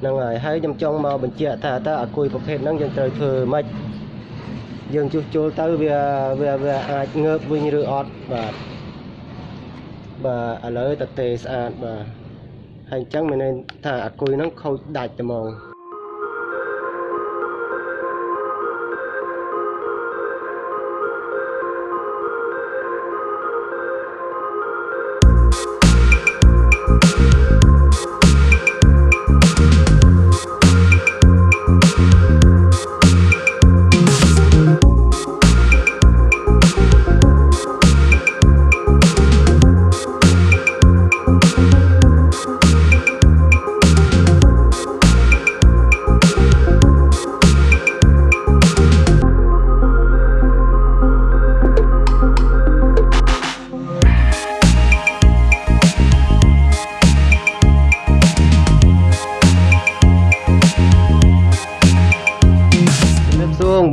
ហ្នឹងហើយហើយខ្ញុំចង់មកបញ្ជាក់ថាតើអាគុយប្រភេទហ្នឹងយើងត្រូវធ្វើម៉េចយើងជួសជុលទៅវាវាវាអាចងើបវិញឬអត់បាទបាទឥឡូវតទេស្អាតបាទហើយអញ្ចឹងមានន័យថាអាគុយហ្នឹងខូចដាច់តែហ្មង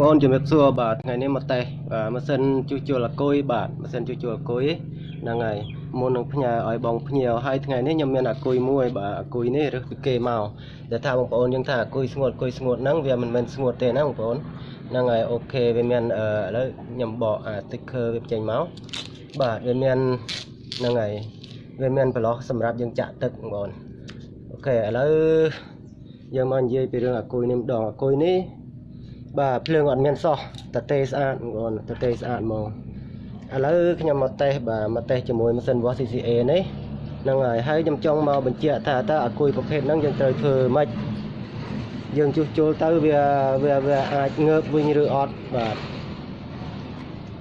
អូនជំរាបសួរបាទថ្ងៃនេះមកតេស្តបាទម៉ាស៊ីនជួសជុលអាគុយបាទម៉ាស៊ីនជួសជុលអាគុយហ្នឹងហើយមុននឹងផ្ញើឲ្យបងភ្ញៀវហើយថ្ងៃនេះខ្ញុំមានអាគុយមួយបាទអាគុយនេះរើសពីគេមកដែលថាបងប្អូនយើងថាអាគុយស្ងួតអាគុយស្ងួតហ្នឹងវាមិនមែនស្ងួតទេណាបងប្អូនហ្នឹងហើយអូខេវាមានអឺឥឡូវខ្ញុំបកអា sticker វាចេញមកបាទវាមានហ្នឹងហើយវាមានប្រឡោះសម្រាប់យើងចាក់ទឹកបងប្អូនអូខេឥឡូវយើងមកនិយាយពីរឿងអាគុយនេះម្ដងអាគុយនេះ បាទភ្លើងអត់មានសោះតទេស្អាតបងប្អូនតទេស្អាតហ្មងឥឡូវខ្ញុំមកតេស្តបាទមកតេស្តជាមួយម៉ាស៊ីន wash CCA នេះហ្នឹងហើយហើយខ្ញុំចង់មកបញ្ជាក់ថាតើអាគុយប្រភេទហ្នឹងយើងត្រូវធ្វើម៉េចយើងជួសជុលទៅវាវាវាអាចងើបវិញឬអត់បាទ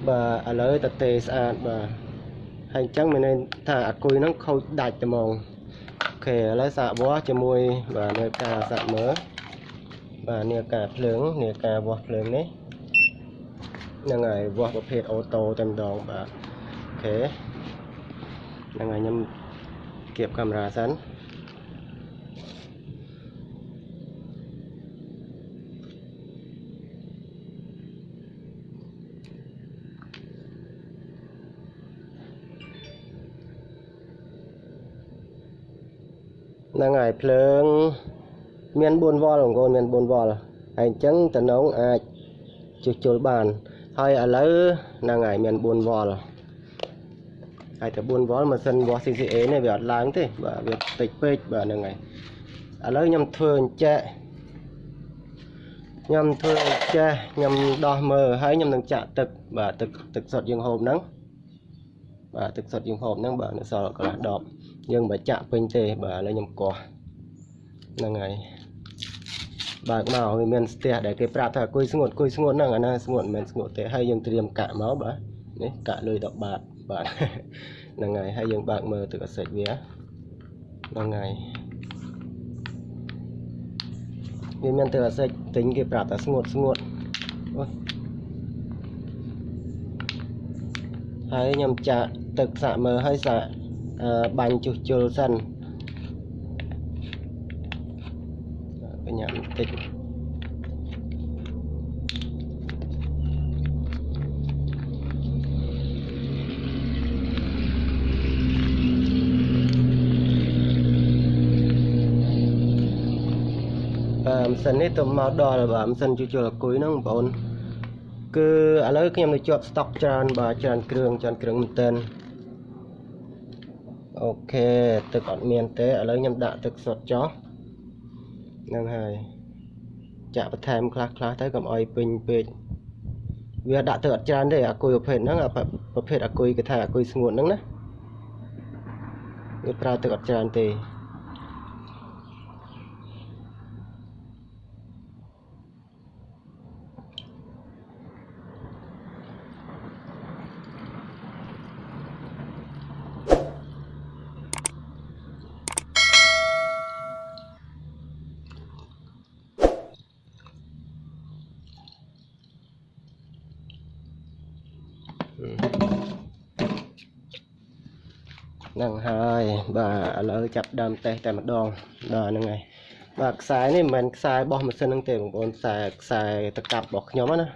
បាទឥឡូវតទេស្អាតបាទហើយអញ្ចឹងមានន័យថាអាគុយហ្នឹងខូចដាច់តែហ្មងអូខេឥឡូវសាក wash ជាមួយបាទនៅការសាក់មើល បាទនេះការភ្លើងនេះការវាស់ភ្លើងនេះហ្នឹងហើយវាស់ប្រភេទអូតូតែម្ដងបាទអូខេហ្នឹងហើយខ្ញុំគៀបកាមេរ៉ាសិនហ្នឹងហើយភ្លើង មាន4វ៉ុលបងប្អូនមាន4វ៉ុលហើយអញ្ចឹងតំណងអាចជួសជុលបាន ហើយឥឡូវហ្នឹងហើយមាន4វ៉ុលហើយតែ4វ៉ុលម៉ាស៊ីន wash CCA នេះវាអត់ឡើងទេបាទវាតិចពេកបាទហ្នឹងហើយឥឡូវខ្ញុំធ្វើអញ្ចេះខ្ញុំធ្វើអញ្ចេះខ្ញុំដោះមើលហើយខ្ញុំនឹងចាក់ទឹកបាទទឹកទឹកសុទ្ធយើងហូបហ្នឹងបាទទឹកសុទ្ធយើងហូបហ្នឹងបាទនៅសល់កន្លះដបយើងមិនចាក់ពេញទេបាទឥឡូវខ្ញុំកោះហ្នឹងហើយ បើកមកវាមានស្ទះដែលគេប្រាប់ថាគួយស្ងួតគួយស្ងួតហ្នឹងអាណាស្ងួតមិនមែនស្ងួតទេហើយយើងត្រៀមកាក់មកបាទនេះកាក់លុយ10បាតបាទហ្នឹងហើយហើយយើងបើកមើលទឹកអាសិចវាហ្នឹងហើយវាមានទឹកអាសិចទិញគេប្រាប់ថាស្ងួតស្ងួតអូយហើយខ្ញុំចាក់ទឹកសាក់មើលហើយសាក់អឺបាញ់ជួសជុលសិន បញ្ញាបន្តិចបាទម៉ាស៊ីននេះទៅមកដល់បាទម៉ាស៊ីនជួសជុលអាគុយហ្នឹងបងប្អូនគឺឥឡូវខ្ញុំនៅជាប់ស្តុកច្រើនបាទច្រើនគ្រឿងច្រើនគ្រឿងមែនទែនអូខេទឹកអត់មានទេឥឡូវខ្ញុំដាក់ទឹកសុទ្ធចុះហ្នឹងហើយ ចាក់បន្ថែមខ្លះខ្លះទៅកុំអោយពេញពេកវាដាក់ទឹកអត់ច្រើនទេអាគុយប្រភេទហ្នឹងអាប្រភេទអាគុយគេថាអាគុយស្ងួតហ្នឹងណាវាប្រើទឹកអត់ច្រើនទេ ហ្នឹងហើយបាទឥឡូវចាប់ដើមតេស្តតែម្ដងបាទហ្នឹងហើយបាទខ្សែនេះមិនមែនខ្សែរបស់ម៉ាស៊ីនហ្នឹងទេបងប្អូនខ្សែខ្សែតកាប់របស់ខ្ញុំណា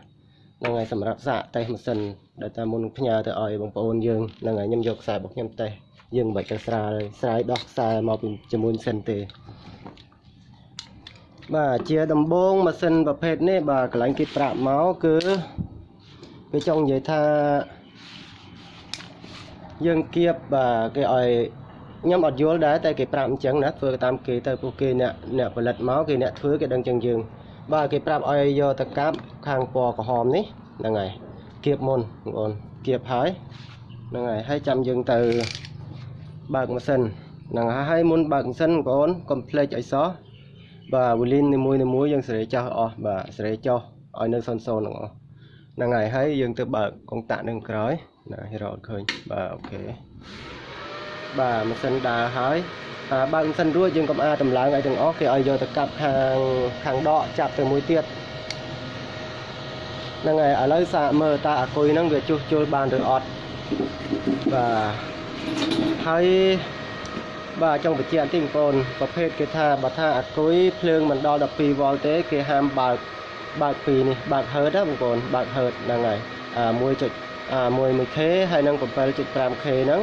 ហ្នឹងហើយសម្រាប់សាកតេស្តម៉ាស៊ីនដែលតាមមុនផ្ញើទៅឲ្យបងប្អូនយើងហ្នឹងហើយខ្ញុំយកខ្សែរបស់ខ្ញុំតេស្តយើងមិនបាច់ទៅស្រាយស្រាយដោះខ្សែមកពីជាមួយម៉ាស៊ីនទេបាទជាដំបូងម៉ាស៊ីនប្រភេទនេះបាទកន្លែងគេប្រាប់មកគឺ គេចង់និយាយថាយើងគៀបបាទគេឲ្យខ្ញុំអត់យល់ដែរតែគេប្រាប់អញ្ចឹងណាធ្វើតាមគេទៅពួកគេអ្នកអ្នកផលិតមកគេអ្នកធ្វើគេដឹងចឹងយើងបាទគេប្រាប់ឲ្យយកទៅកាប់ខាងពណ៌ក្រហមនេះហ្នឹងហើយគៀបមុនបងប្អូនគៀបហើយហ្នឹងហើយហើយចាំយើងទៅបើកម៉ាស៊ីនហ្នឹងហើយហើយមុនបើកម៉ាស៊ីនបងប្អូនកុំភ្លេចឲ្យសោះបាទវូលីននីមួយនីមួយយើងសេរីចោះអស់បាទសេរីចោះឲ្យនៅសូន្យសូន្យទាំងអស់ ហ្នឹងហើយហើយយើងទៅបើកកុងតាក់នឹងក្រោយណារកឃើញបាទអូខេបាទម៉ាស៊ីនដើរហើយអាបើកម៉ាស៊ីនរួចយើងកុំអាចតម្លើងឲ្យទាំងអស់គេឲ្យយកទៅកាប់ខាងខាងដកចាប់ទៅមួយទៀតហ្នឹងហើយឥឡូវសាកមើលតើអាគុយហ្នឹងវាជួសជុលបានឬអត់បាទហើយបាទចង់បញ្ជាក់បន្តិចបងប្អូនប្រភេទគេថាបើថាអាគុយភ្លើងមិនដល់12វ៉ុលទេគេហាមបើក បើកពីនេះបើកហឺតណាបងប្អូនបើកហឺតហ្នឹងហើយអា1.1អា1 1K ហើយនឹង 7.5K ហ្នឹង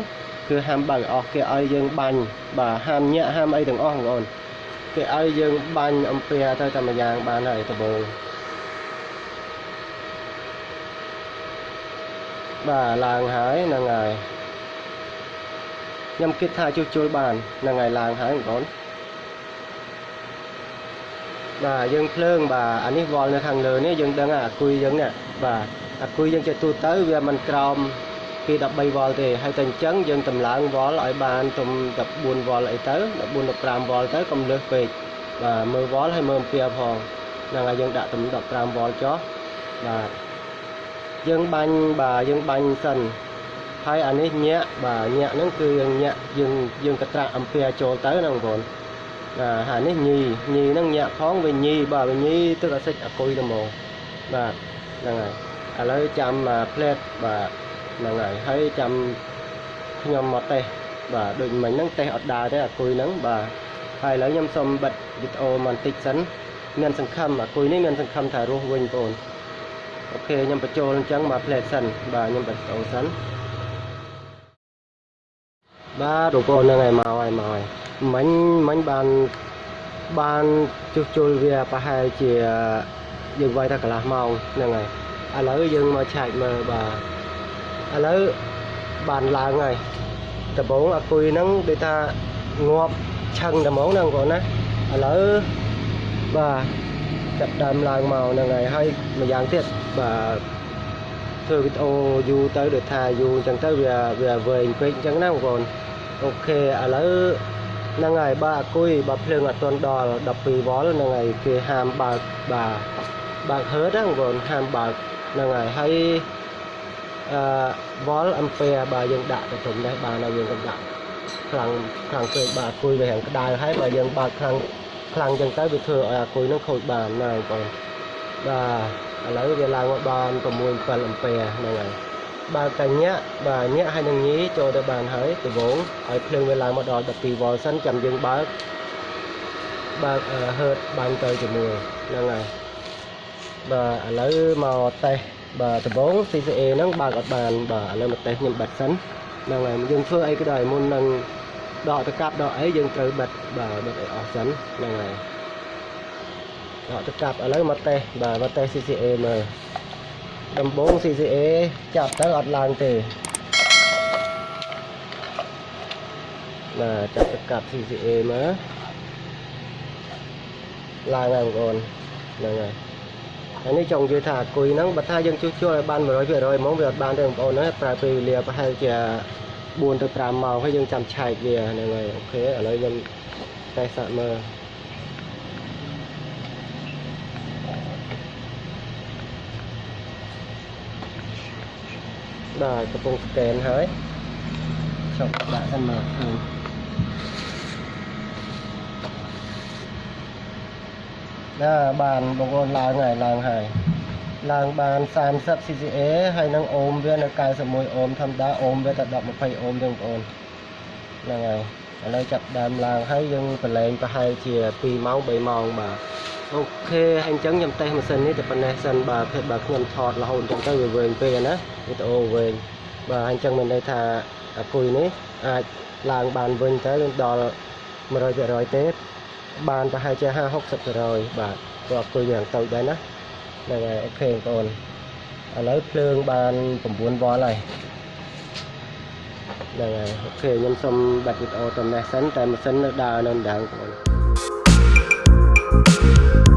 គឺហាមបើកអស់គេឲ្យយើងបាញ់បាទហាមញាក់ហាមអីទាំងអស់បងប្អូនគេឲ្យយើងបាញ់អំពែទៅតែម្យ៉ាងបានហើយដំបូងបាទឡើងហើយហ្នឹងហើយខ្ញុំគិតថាជួសជុលបានហ្នឹងហើយឡើងហើយបងប្អូន បាទយើងភ្លើងបាទអានេះវល់នៅខាងលើនេះយើងដឹងអាគុយយើងនេះបាទអាគុយយើងចេះទូទៅវាមិនក្រោមពី13វ៉ុលទេហើយតែអញ្ចឹងយើងតម្លើងវ៉ុលឲ្យបានទុំ14វ៉ុលអីទៅ14 15វ៉ុលទៅកុំលើសពេកបាទមើលវ៉ុលហើយមើលអំពែផងហ្នឹងហើយយើងដាក់ទុំ15វ៉ុលចុះបាទយើងបាញ់បាទយើងបាញ់សិនហើយអានេះញាក់បាទញាក់ហ្នឹងគឺយើងញាក់យើងយើងកត្រាក់អំពែចូលទៅណាបងប្អូនបាទ ហើយនេះញីញីហ្នឹងញាក់ផងវាញីបាទវាញីទឹកអាសិចអាគុយទៅហ្មងបាទហ្នឹងហើយឥឡូវចាំផ្លែតបាទហ្នឹងហើយហើយចាំខ្ញុំមកតេស្តបាទដូចមិញហ្នឹងតេស្តអត់ដើរទេអាគុយហ្នឹងបាទហើយឥឡូវខ្ញុំសូមបិទវីដេអូបន្តិចសិនមានសង្ឃឹមអាគុយនេះមានសង្ឃឹមថារស់វិញបងប្អូនអូខេខ្ញុំបញ្ចូលអញ្ចឹងមកផ្លែតសិនបាទខ្ញុំបិទវីដេអូសិន បាទបងប្អូនហ្នឹងហើយមកហើយមកហើយមិញមិញបានបានជួសជុលវាប្រហែលជាយើងវាយថាកន្លះម៉ោងហ្នឹងហើយឥឡូវយើងមកឆែកមើលបាទឥឡូវបានឡើងហើយដំបងអាគុយហ្នឹងដូចថាងាប់ឆឹងតែហ្មងណាបងប្អូនណាឥឡូវបាទចាប់ដើមឡើងមកហ្នឹងហើយហើយម្យ៉ាងទៀតបាទ ធ្វើវីដេអូយូរទៅដូចថាយូរអញ្ចឹងទៅវាវាវែងពេកអញ្ចឹងណាបងប្អូនអូខេឥឡូវហ្នឹងហើយបើអាគុយបើភ្លើងអត់ទាន់ដល់12វ៉ុលហ្នឹងហើយគេហាមបើកបាទបើកហឺតណាបងប្អូនហាមបើកហ្នឹងហើយហើយអឺវ៉លអំពែបើយើងដាក់ទៅត្រឹមនេះបានហើយយើងក៏ដាក់ខ្លាំងខ្លាំងពេកបាទអគុយវារាងក្តៅហើយបើយើងបើកខ្លាំងខ្លាំងចឹងទៅវាធ្វើឲ្យអគុយនឹងខូចបានណាបងប្អូនបាទ ឥឡូវវាឡើងមកបាន6 7អំពែហ្នឹងហើយបើកតែញាក់បាទញាក់ហើយនឹងញីចូលទៅបានហើយដំបូងឲ្យភ្លើងវាឡើងមកដល់12វ៉លសិនចាំយើងបើកបើកហឺតបានទៅជាមួយហ្នឹងហើយបាទឥឡូវមកតេស្តបាទដំបង CCA ហ្នឹងបើកអត់បានបាទឥឡូវមកតេស្តខ្ញុំបិទសិនហ្នឹងហើយយើងធ្វើអីក៏ដោយមុននឹងដកទៅកាប់ដកអីយើងត្រូវបិទបាទបិទឲ្យអស់សិនហ្នឹងហើយ ដកទៅកាប់ឥឡូវមកតេស្តបាទមកតេស្ត CCA មើលដំបង CCA ចាប់ទៅអត់ឡើងទេបាទចាប់ទៅកាប់ CCA មើលឡើងហើយបងប្អូនហ្នឹងហើយហើយនេះចង់និយាយថាអគុយហ្នឹងបើថាយើងជួសជុលឲ្យបាន100%ហ្មងវាអត់បានទេបងប្អូនណាប្រើពេលវេលាប្រហែលជា4ទៅ5ម៉ោងហើយយើងចាំឆែកវាហ្នឹងហើយអូខេឥឡូវខ្ញុំតេស្តសាកមើល បាទកំពុងស្កេនហើយចុះដាក់សិនមកឃើញណាបានបងប្អូនឡើងហើយឡើងហើយឡើងបាន30 CCA ហើយនឹងអូមវានៅ91អូមធម្មតាអូមវាតែ10 20អូមទេបងប្អូនហ្នឹងហើយឥឡូវចាប់ដើមឡើងហើយយើងប្រឡែងប្រហែលជា2ម៉ោង3ម៉ោងបាទ អូខេហើយអញ្ចឹងខ្ញុំតេស្តម៉ាស៊ីននេះតែប៉ុណ្ណេះសិនបាទភេទបើខ្ញុំថតរហូតអញ្ចឹងទៅវាវែងពេកណាវីដេអូវែងបាទអញ្ចឹងមានន័យថាអាគុយនេះអាចឡើងបានវិញទៅដល់100%ទេបានប្រហែលជា50 60%បាទព្រោះអគុយយ៉ាងតូចដែរណាហ្នឹងហើយអូខេបងប្អូនឥឡូវភ្លើងបាន9វ៉ុលហើយហ្នឹងហើយអូខេខ្ញុំសុំបាត់វីដេអូតនេះសិនតែម៉ាស៊ីននៅដើរនៅដងបងប្អូន Thank